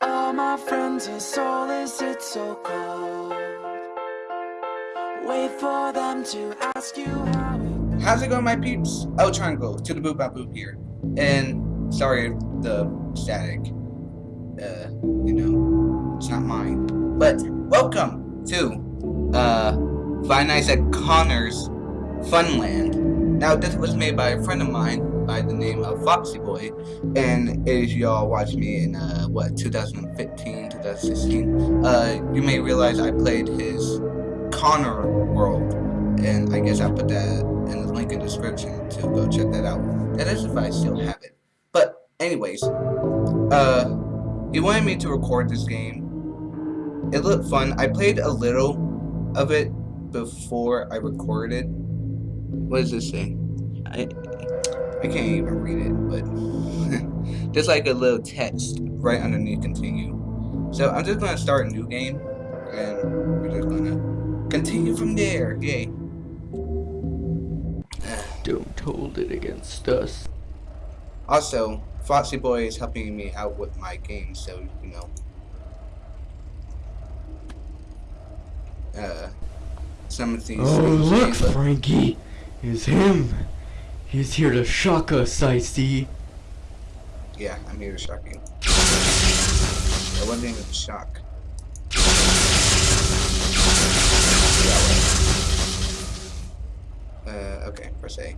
All my friends, his soul is it so cold. Wait for them to ask you how it How's it going, my peeps? El Triangle to go to the boop boop here, and sorry the static. Uh, you know, it's not mine. But welcome to uh, Five at Connor's Funland. Now, this was made by a friend of mine by the name of Foxy Boy, and if y'all watched me in uh, what 2015, 2016, uh, you may realize I played his Connor World, and I guess I'll put that in the link in the description to go check that out. That is if I still have it. But anyways, uh, he wanted me to record this game. It looked fun. I played a little of it before I recorded. What does this say? I I can't even read it, but there's like a little text right underneath continue. So I'm just gonna start a new game, and we're just gonna continue from there. Yay. Don't hold it against us. Also, Foxy Boy is helping me out with my game, so you know. Uh, some of these. Oh, look, look- Frankie! It's him! He's here to shock us, I see. Yeah, I'm here to shock you. I wasn't even shock. Uh, okay, press A.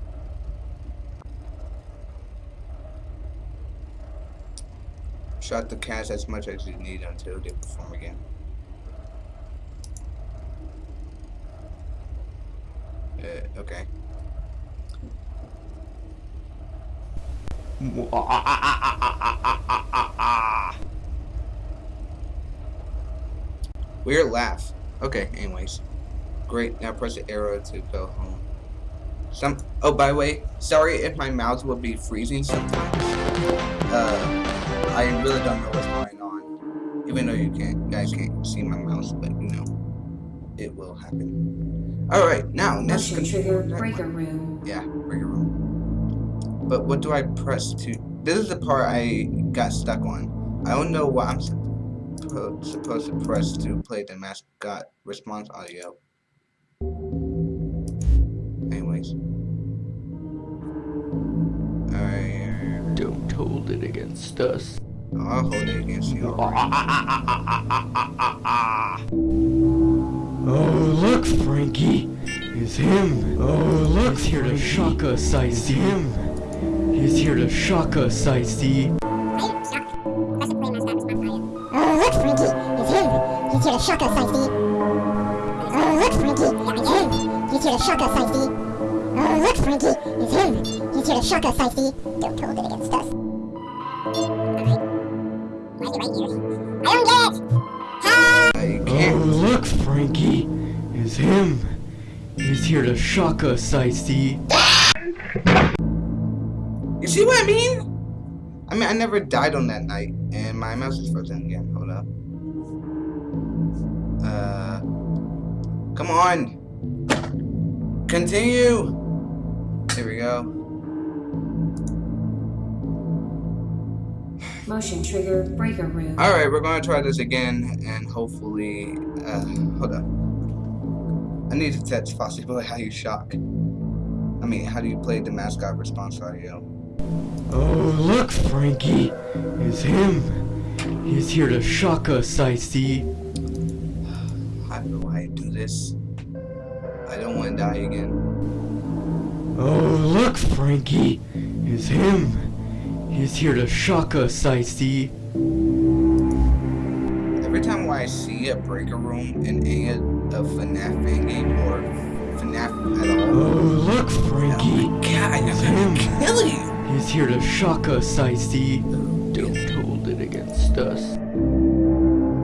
Shot the cats as much as you need until they perform again. Uh, okay. Weird laugh. Okay, anyways. Great, now press the arrow to go home. Some oh by the way, sorry if my mouth will be freezing sometimes. Uh I really don't know what's going on. Even though you can't guys can't see my mouse, but you know it will happen. Alright, now next trigger breaker room. yeah, breaker room. But what do I press to? This is the part I got stuck on. I don't know what I'm suppo- supposed to press to play the mascot response audio. Anyways. Alright. Don't hold it against us. I'll hold it against you. Oh, look, Frankie! It's him! Oh, look, He's here to shock us, I see. him! He's here to shock us, I see. Oh, look, Frankie, it's him. He's here to shock us, I see. Oh, look, Frankie, it's him. He's here to shock us, I see. Oh, look, Frankie, it's him. He's here to shock us, I see. Don't hold it against us. Why right here? I don't get it! I Oh, look, Frankie! It's him! He's here to shock us, I see. See what I mean? I mean, I never died on that night, and my mouse is frozen again. Hold up. Uh, come on. Continue. There we go. Motion trigger breaker room. All right, we're gonna try this again, and hopefully, uh, hold up. I need to text Foxy Boy how you shock. I mean, how do you play the mascot response audio? Oh, look, Frankie! It's him! He's here to shock us, I see. How do I do this? I don't want to die again. Oh, look, Frankie! It's him! He's here to shock us, I see. Every time I see a breaker room in any of a FNAF fan game or FNAF at all... Oh, look, Frankie! Oh God, I'm gonna kill you! He's here to shock us, I see. Don't hold it against us.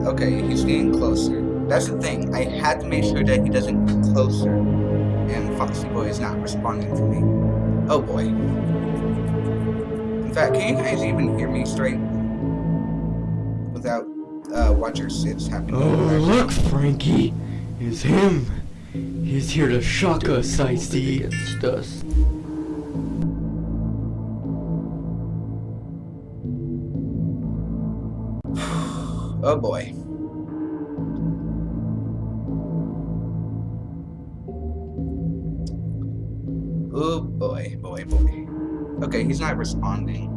Okay, he's getting closer. That's the thing. I had to make sure that he doesn't get closer. And Foxy Boy is not responding to me. Oh boy. In fact, can you guys even hear me straight? Without uh, Watcher 6 happening. Oh, look, Frankie! It's him! He's here to shock us, I see. Against us. Oh boy. Oh boy, boy, boy. Okay, he's not responding.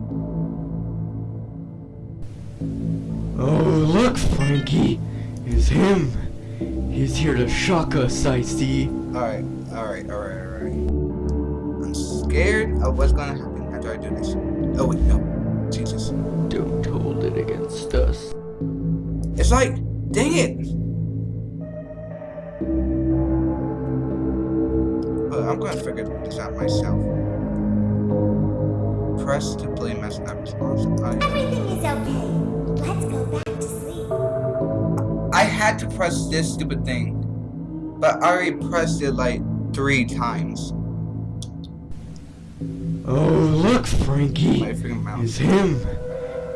Oh, look, Frankie. It's him. He's here to shock us, I see. Alright, alright, alright, alright. I'm scared of what's gonna happen after I do this. Oh wait, no. Jesus. Don't hold it against us. It's like, dang it! Uh, I'm gonna figure this out myself. Press to play mess not responsive. I, Everything is okay. Let's go back to sleep. I had to press this stupid thing, but I already pressed it like three times. Oh, look, Frankie. My freaking. It's him.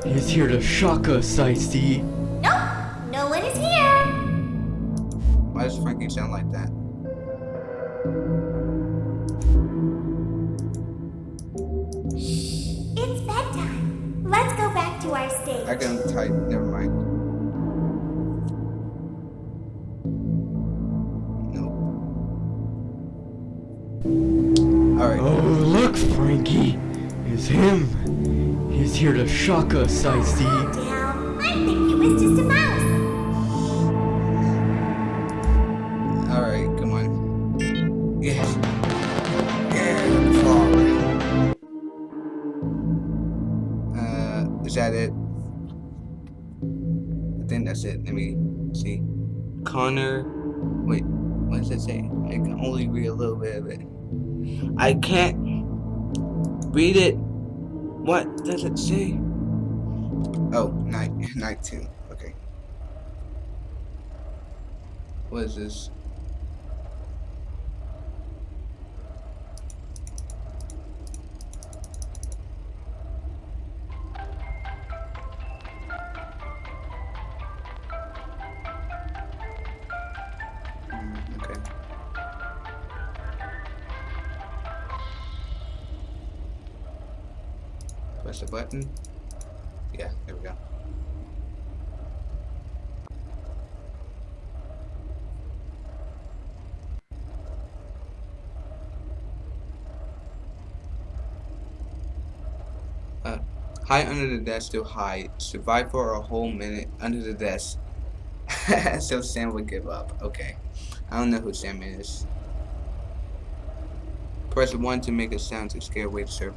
He's here to shock us, I see. Why does sound like that? It's bedtime. Let's go back to our stage. I can type. Never mind. No. All right. Oh, look, Frankie. It's him. He's here to shock us, I see. Calm down. I think it was just a is that it? I think that's it. Let me see. Connor. Wait. What does it say? I can only read a little bit of it. I can't read it. What does it say? Oh, night, night two. Okay. What is this? Press the button. Yeah, there we go. Uh, hide under the desk to hide. Survive for a whole minute under the desk. so Sam would give up. Okay. I don't know who Sam is. Press 1 to make a sound to scare away the server.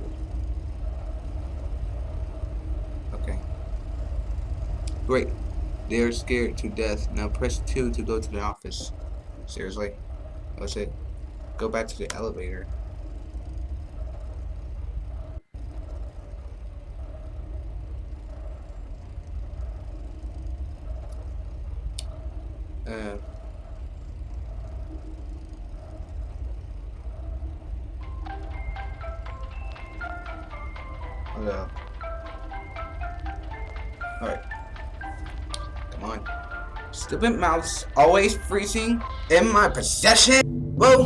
Okay. Great. They are scared to death. Now press 2 to go to the office. Seriously? What's it? Go back to the elevator. Uh. Up. Alright. Come on. Stupid mouse always freezing in my possession. Well,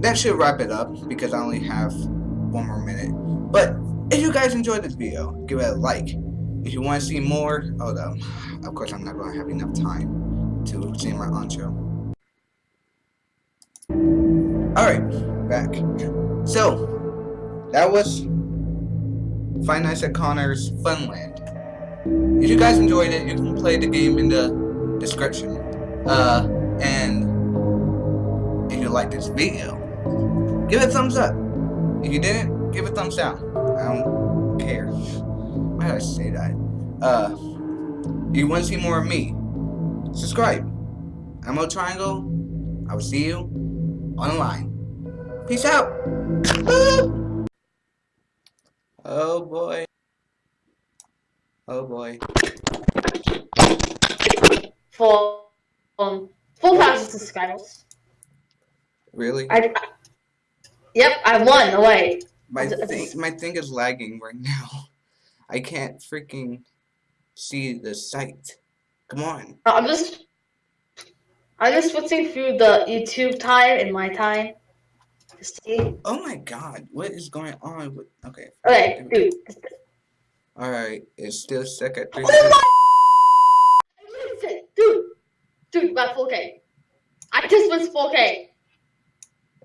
that should wrap it up because I only have one more minute. But if you guys enjoyed this video, give it a like. If you want to see more, up. Of course, I'm not going to have enough time to say my intro. Alright, back. So, that was Five Nights at Connor's Funland. If you guys enjoyed it, you can play the game in the description. Uh, and if you like this video, give it a thumbs up. If you didn't, give it a thumbs down. I don't care. Why did I say that? Uh, if you want to see more of me, subscribe. I'm O Triangle. I will see you on the line. Peace out. Boop. Oh boy. Oh boy. for um, 4,000 subscribers. Really? I, I- yep, I won away. My thing, my thing is lagging right now. I can't freaking see the site. Come on. I'm just, I'm just switching through the YouTube time and my time to see. Oh my god, what is going on? with- Okay. Okay, dude, Alright, it's still stuck at three. Listen, dude, dude, my 4K. I just was 4K.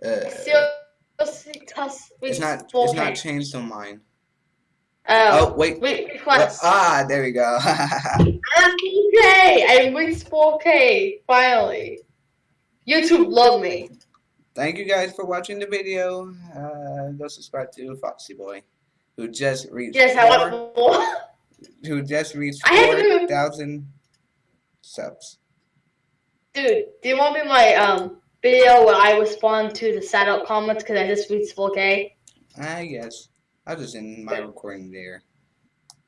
Uh, just it's not. 4K. It's not changed on mine. Oh, Oh wait. wait, request. ah, there we go. I'm 4K. I reached 4K finally. YouTube love me. Thank you guys for watching the video. Uh, go subscribe to Foxy Boy, who just reached Yes, I four, who just reached I four thousand subs. Dude, do you want me my um video where I respond to the sad out comments because I just reached 4K? I guess I'll just end my recording there.